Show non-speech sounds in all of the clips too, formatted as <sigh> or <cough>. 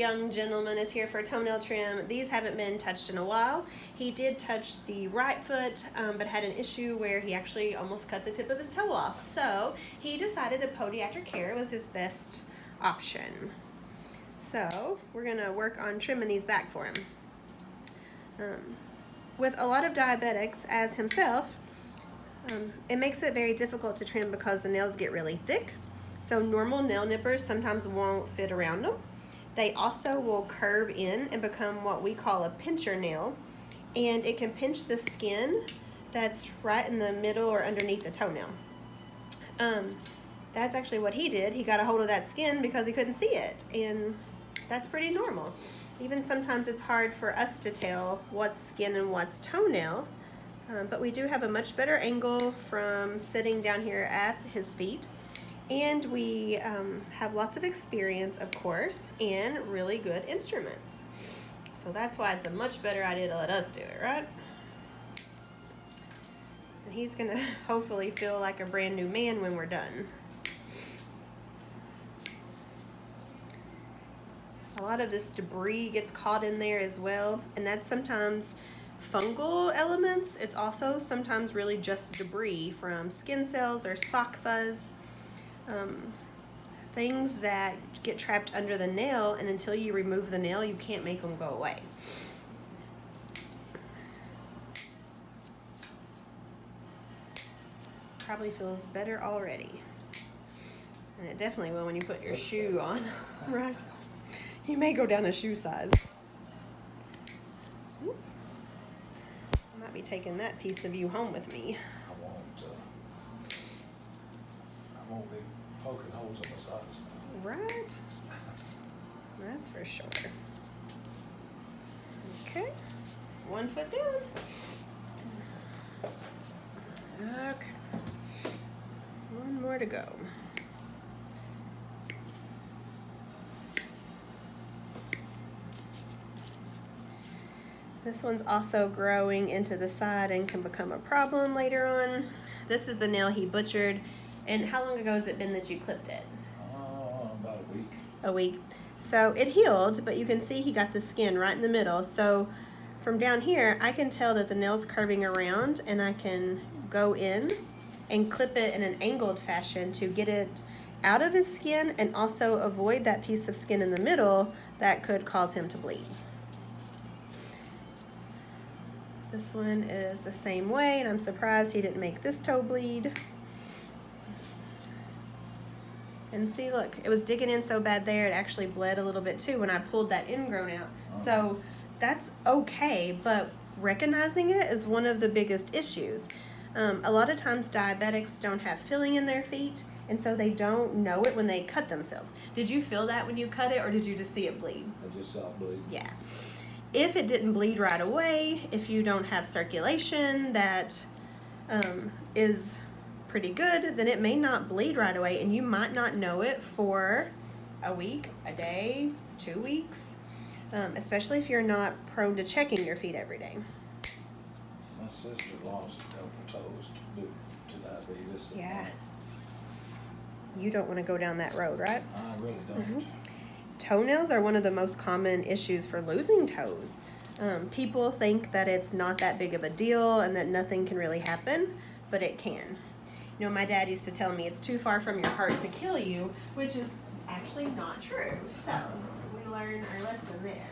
young gentleman is here for a toenail trim. These haven't been touched in a while. He did touch the right foot, um, but had an issue where he actually almost cut the tip of his toe off. So he decided that podiatric care was his best option. So we're gonna work on trimming these back for him. Um, with a lot of diabetics, as himself, um, it makes it very difficult to trim because the nails get really thick. So normal nail nippers sometimes won't fit around them. They also will curve in and become what we call a pincher nail. And it can pinch the skin that's right in the middle or underneath the toenail. Um, that's actually what he did. He got a hold of that skin because he couldn't see it. And that's pretty normal. Even sometimes it's hard for us to tell what's skin and what's toenail. Um, but we do have a much better angle from sitting down here at his feet. And we um, have lots of experience, of course, and really good instruments. So that's why it's a much better idea to let us do it, right? And he's gonna <laughs> hopefully feel like a brand new man when we're done. A lot of this debris gets caught in there as well, and that's sometimes fungal elements. It's also sometimes really just debris from skin cells or sock fuzz. Um, things that get trapped under the nail and until you remove the nail you can't make them go away. Probably feels better already. And it definitely will when you put your shoe on, <laughs> right? You may go down a shoe size. I might be taking that piece of you home with me. I won't, uh, I won't be poking holes in my socks. Right? That's for sure. Okay. One foot down. Okay. One more to go. This one's also growing into the side and can become a problem later on. This is the nail he butchered. And how long ago has it been that you clipped it? Uh, about a week. A week. So it healed, but you can see he got the skin right in the middle. So from down here, I can tell that the nail's curving around and I can go in and clip it in an angled fashion to get it out of his skin and also avoid that piece of skin in the middle that could cause him to bleed. This one is the same way, and I'm surprised he didn't make this toe bleed. And see, look, it was digging in so bad there, it actually bled a little bit too when I pulled that ingrown out. So that's okay, but recognizing it is one of the biggest issues. Um, a lot of times diabetics don't have filling in their feet, and so they don't know it when they cut themselves. Did you feel that when you cut it, or did you just see it bleed? I just saw it bleed. Yeah. If it didn't bleed right away, if you don't have circulation that um, is pretty good, then it may not bleed right away and you might not know it for a week, a day, two weeks, um, especially if you're not prone to checking your feet every day. My sister lost a couple toes due to diabetes. Yeah. You don't want to go down that road, right? I really don't. Mhm. Toenails are one of the most common issues for losing toes. Um, people think that it's not that big of a deal and that nothing can really happen, but it can. You know, my dad used to tell me it's too far from your heart to kill you, which is actually not true. So we learn our lesson there.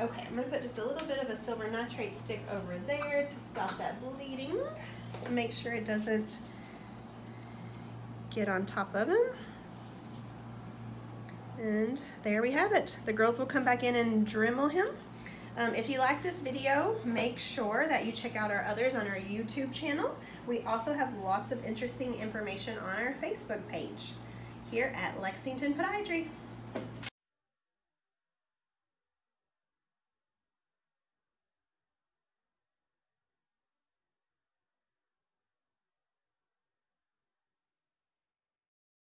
Okay, I'm gonna put just a little bit of a silver nitrate stick over there to stop that bleeding and make sure it doesn't get on top of him. And there we have it. The girls will come back in and Dremel him. Um, if you like this video, make sure that you check out our others on our YouTube channel. We also have lots of interesting information on our Facebook page here at Lexington Podiatry.